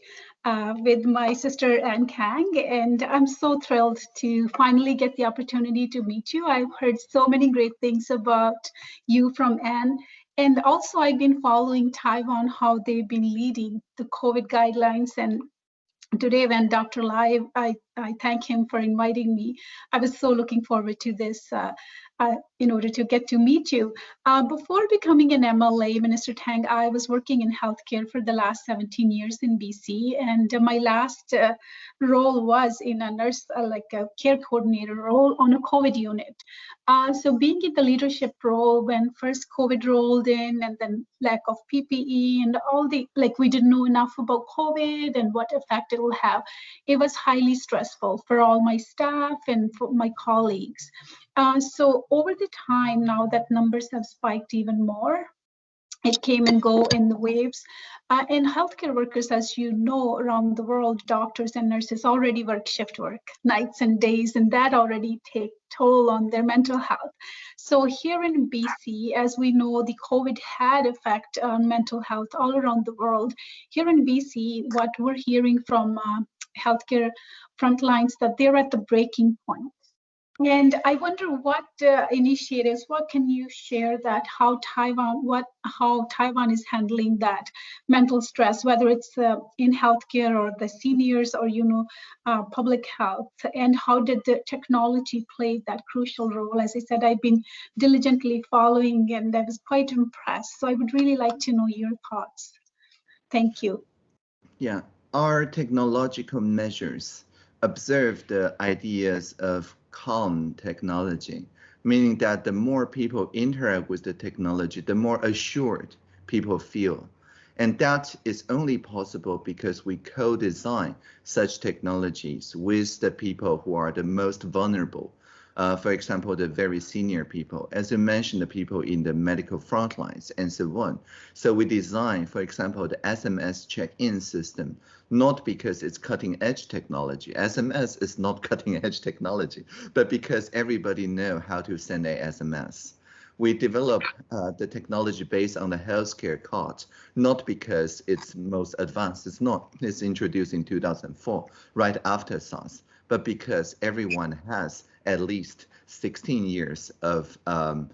uh, with my sister Anne Kang, and I'm so thrilled to finally get the opportunity to meet you. I've heard so many great things about you from Anne, and also I've been following Taiwan, how they've been leading the COVID guidelines and today when Dr. Lai, I, I thank him for inviting me. I was so looking forward to this uh, uh, in order to get to meet you. Uh, before becoming an MLA, Minister Tang, I was working in healthcare for the last 17 years in BC, and uh, my last uh, role was in a nurse, uh, like a care coordinator role on a COVID unit. Uh, so being in the leadership role when first COVID rolled in and then lack of PPE and all the, like we didn't know enough about COVID and what effect it will have, it was highly stressful for all my staff and for my colleagues. Uh, so over the time now that numbers have spiked even more, it came and go in the waves. Uh, and healthcare workers, as you know, around the world, doctors and nurses already work shift work, nights and days, and that already take toll on their mental health. So here in BC, as we know, the COVID had effect on mental health all around the world. Here in BC, what we're hearing from uh, healthcare frontlines that they're at the breaking point and I wonder what uh, initiatives, what can you share that how Taiwan, what how Taiwan is handling that mental stress, whether it's uh, in healthcare or the seniors or you know uh, public health, and how did the technology play that crucial role? As I said, I've been diligently following, and I was quite impressed. So I would really like to know your thoughts. Thank you. Yeah, our technological measures observe the ideas of calm technology, meaning that the more people interact with the technology, the more assured people feel. And that is only possible because we co-design such technologies with the people who are the most vulnerable uh, for example, the very senior people, as you mentioned, the people in the medical front lines and so on. So we design, for example, the SMS check-in system, not because it's cutting edge technology. SMS is not cutting edge technology, but because everybody know how to send a SMS we develop uh, the technology based on the healthcare card, not because it's most advanced. It's not. It's introduced in 2004, right after SARS, but because everyone has at least 16 years of um,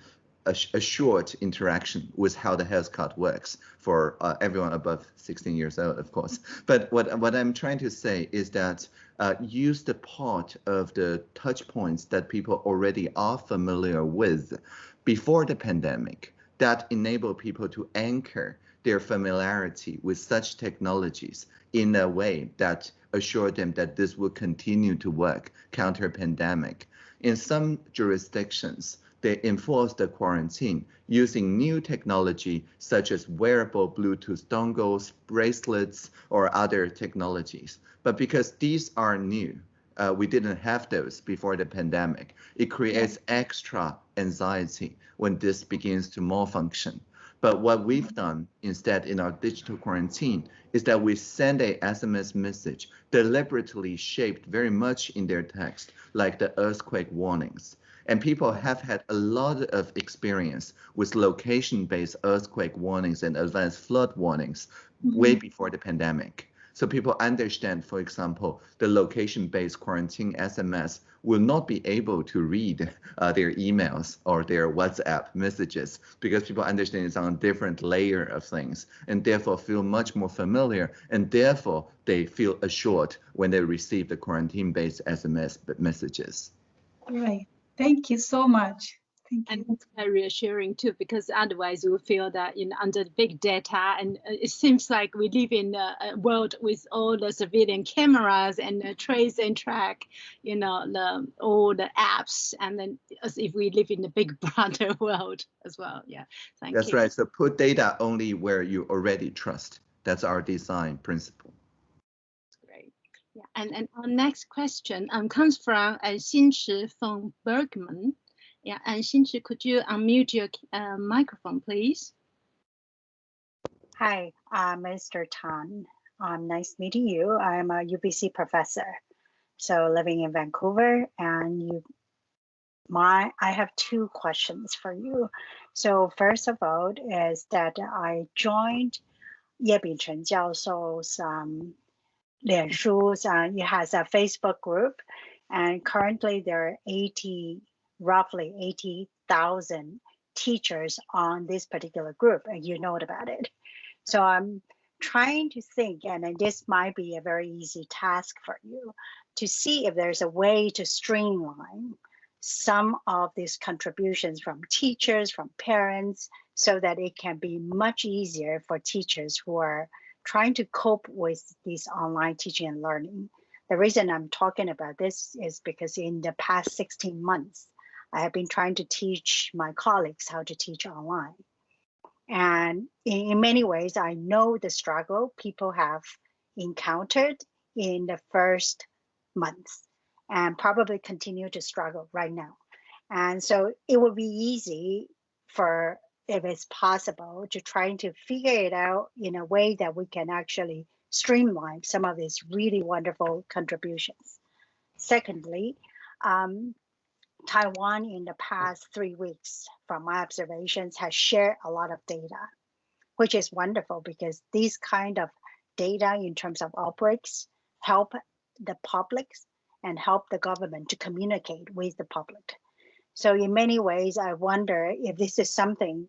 a, a, short interaction with how the health card works for uh, everyone above 16 years old, of course. But what, what I'm trying to say is that uh, use the part of the touch points that people already are familiar with before the pandemic that enable people to anchor their familiarity with such technologies in a way that assure them that this will continue to work counter pandemic. In some jurisdictions, they enforce the quarantine using new technology such as wearable Bluetooth dongles, bracelets, or other technologies. But because these are new, uh, we didn't have those before the pandemic. It creates extra anxiety when this begins to malfunction. But what we've done instead in our digital quarantine is that we send a SMS message deliberately shaped very much in their text, like the earthquake warnings. And people have had a lot of experience with location-based earthquake warnings and advanced flood warnings mm -hmm. way before the pandemic. So people understand, for example, the location-based quarantine SMS will not be able to read uh, their emails or their WhatsApp messages because people understand it's on a different layer of things and therefore feel much more familiar and therefore they feel assured when they receive the quarantine-based SMS messages. Right. Thank you so much. Thank and it's very reassuring too, because otherwise we feel that you know under big data, and uh, it seems like we live in a, world with all the civilian cameras and uh, trace and track, you know, the all the apps, and then as if we live in a big brother world as well. Yeah, thank That's you. right. So put data only where you already trust. That's our design principle. Great. Yeah, and and our next question um comes from uh, Xinchi from Bergman. Yeah, and Xinchi, could you unmute your uh, microphone, please? Hi, uh, Mr. Tan. Um, nice meeting you. I'm a UBC professor, so living in Vancouver, and you, my, I have two questions for you. So first of all, is that I joined Ye Bingcheng Jiaoshou's um, 脸书, uh, it has a Facebook group, and currently there are 80 roughly 80,000 teachers on this particular group, and you know about it. So I'm trying to think, and this might be a very easy task for you, to see if there's a way to streamline some of these contributions from teachers, from parents, so that it can be much easier for teachers who are trying to cope with this online teaching and learning. The reason I'm talking about this is because in the past 16 months, I have been trying to teach my colleagues how to teach online. And in, in many ways, I know the struggle people have encountered in the first months and probably continue to struggle right now. And so it would be easy for, if it's possible, to try to figure it out in a way that we can actually streamline some of these really wonderful contributions. Secondly, um, Taiwan in the past three weeks, from my observations, has shared a lot of data, which is wonderful because these kind of data in terms of outbreaks help the public and help the government to communicate with the public. So in many ways, I wonder if this is something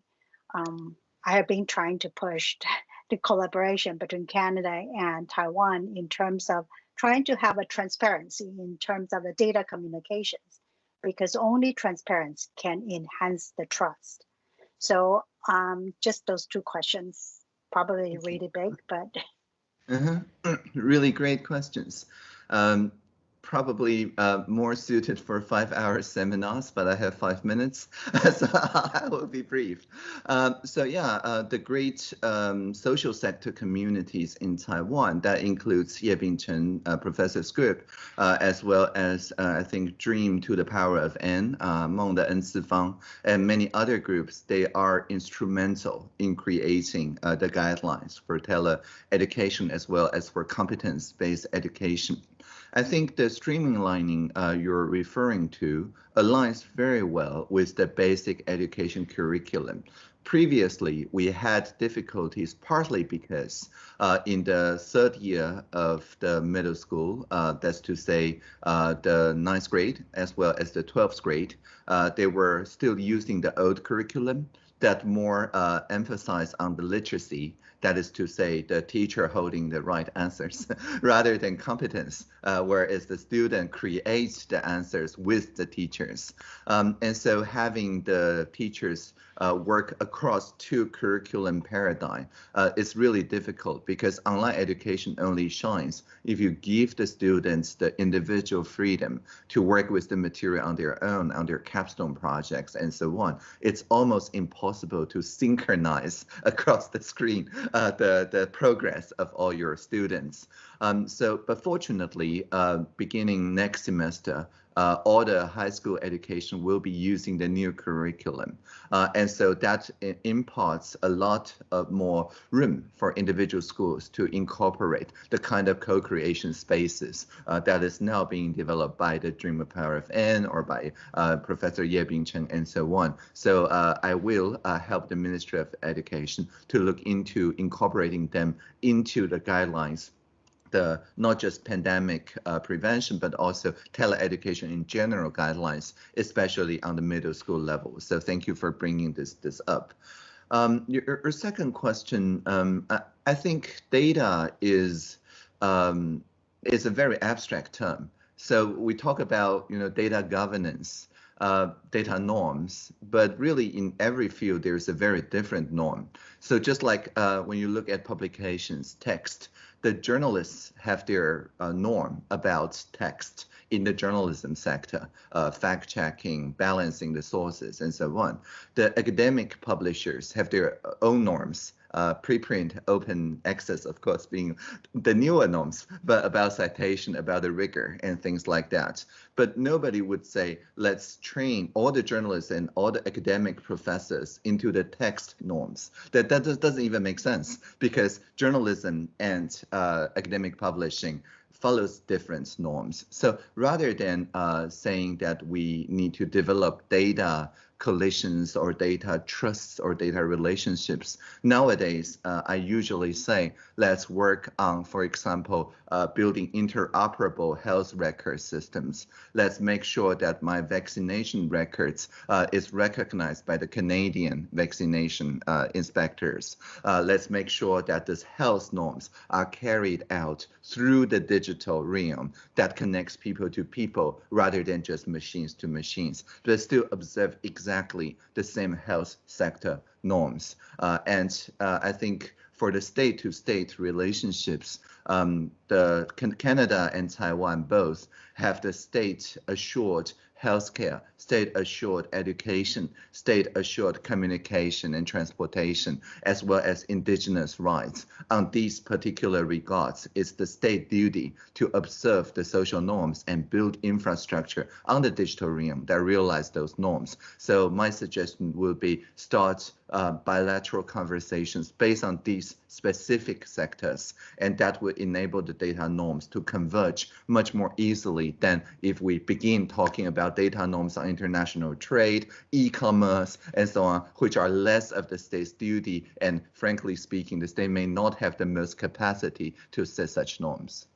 um, I have been trying to push the collaboration between Canada and Taiwan in terms of trying to have a transparency in terms of the data communications because only transparency can enhance the trust. So um, just those two questions, probably really big, but. Uh -huh. really great questions. Um, probably uh, more suited for five hour seminars, but I have five minutes, so I will be brief. Um, so yeah, uh, the great um, social sector communities in Taiwan, that includes Ye Bingcheng uh, Professor's group, uh, as well as uh, I think Dream to the Power of N, uh, Meng de N Fang, and many other groups, they are instrumental in creating the guidelines for tele-education as well as for competence-based education. I think the streamlining uh, you're referring to aligns very well with the basic education curriculum. previously, we had difficulties partly because uh, in the third year of the middle school, uh, that's to say uh, the ninth grade as well as the 12th grade, uh, they were still using the old curriculum that more uh, on the literacy that is to say, the teacher holding the right answers rather than competence, uh, whereas the student creates the answers with the teachers. Um, and so having the teachers uh, work across two curriculum paradigm uh, is really difficult because online education only shines if you give the students the individual freedom to work with the material on their own, on their capstone projects and so on. It's almost impossible to synchronize across the screen uh, the, the progress of all your students. Um, so, but fortunately, uh, beginning next semester, uh, all the high school education will be using the new curriculum. Uh, and so that imparts a lot of more room for individual schools to incorporate the kind of co-creation spaces uh, that is now being developed by the Dream of Power of N or by uh, Professor Ye Bingcheng and so on. So uh, I will uh, help the Ministry of Education to look into incorporating them into the guidelines the not just pandemic uh, prevention, but also teleeducation in general guidelines, especially on the middle school level. So thank you for bringing this this up. Um, your, your, second question, um, I, I, think data is um, is a very abstract term. So we talk about you know data governance, uh, data norms, but really in every field there's a very different norm. So just like uh, when you look at publications, text, the journalists have their uh, norm about text in the journalism sector, uh, fact checking, balancing the sources, and so on. The academic publishers have their own norms uh, preprint open access, of course, being the newer norms, but about citation, about the rigor and things like that. But nobody would say, let's train all the journalists and all the academic professors into the text norms. That, that doesn't even make sense because journalism and uh, academic publishing follows different norms. So rather than uh, saying that we need to develop data collisions or data trusts or data relationships. Nowadays, uh, I usually say, let's work on, for example, uh, building interoperable health record systems. Let's make sure that my vaccination records uh, is recognized by the Canadian vaccination uh, inspectors. Uh, let's make sure that these health norms are carried out through the digital realm that connects people to people rather than just machines to machines, but still observe exactly exactly the same health sector norms. Uh, and uh, I think for the state-to-state -state relationships, um, the Canada and Taiwan both have the state-assured healthcare, state-assured education, state-assured communication and transportation, as well as indigenous rights. On these particular regards, it's the state duty to observe the social norms and build infrastructure on the digital realm that realize those norms. So my suggestion will be start uh, bilateral conversations based on these specific sectors, and that will enable the data norms to converge much more easily than if we begin talking about data norms on international trade, e-commerce, and so on, which are less of the state's duty, and frankly speaking, the state may not have the most capacity to set such norms.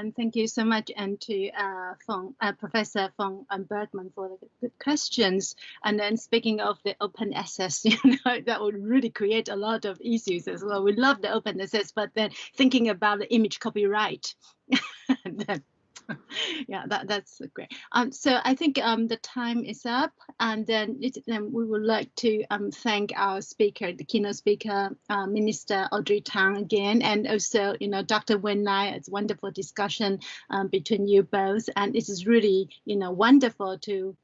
And thank you so much, and to uh, Fong, uh, Professor Fong um, Bergman for the good questions. And then speaking of the open access, you know, that would really create a lot of issues as well. We love the open access, but then thinking about the image copyright, yeah, that, that's great. Um, so I think um, the time is up, and then, it, then we would like to um, thank our speaker, the keynote speaker, uh, Minister Audrey Tang again, and also, you know, Dr. Wen Lai. It's wonderful discussion um, between you both, and it is really, you know, wonderful to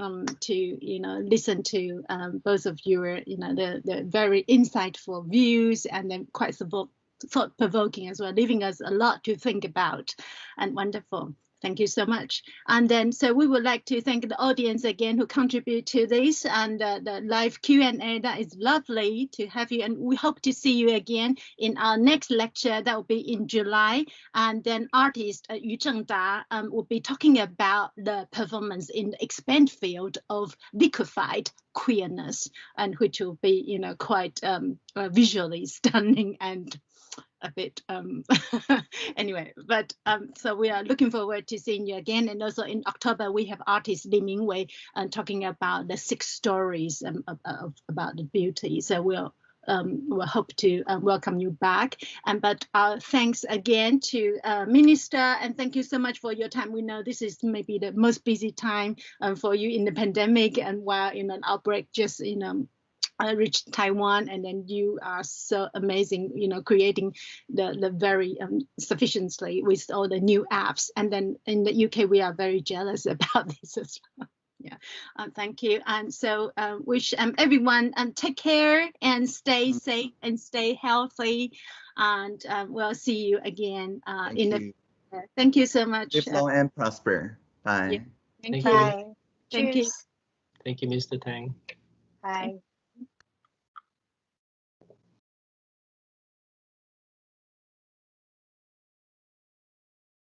um, to you know listen to um, both of your you know the the very insightful views and then quite thought provoking as well, leaving us a lot to think about and wonderful. Thank you so much. And then, so we would like to thank the audience again who contribute to this and uh, the live Q&A. That is lovely to have you. And we hope to see you again in our next lecture. That will be in July. And then artist uh, Yu Zhengda um, will be talking about the performance in the expand field of liquefied queerness, and which will be, you know, quite um, uh, visually stunning and a bit um anyway but um so we are looking forward to seeing you again and also in october we have artist Lee Mingwei uh, talking about the six stories um, of, of, about the beauty so we'll um, we'll hope to uh, welcome you back. And but uh, thanks again to uh, Minister, and thank you so much for your time. We know this is maybe the most busy time um, for you in the pandemic, and while in an outbreak, just you know I reached Taiwan, and then you are so amazing, you know, creating the the very um, sufficiently with all the new apps. And then in the UK, we are very jealous about this as well. Yeah, um, thank you. And so uh, wish um, everyone um, take care and stay Mm-hmm. safe and stay healthy. And uh, we'll see you again uh, Thank in you. the. Thank you so much. Live Uh, long and prosper. Bye. Yeah. thank Thank you. you. Bye. Thank you. Thank you, Mr. Tang. Bye.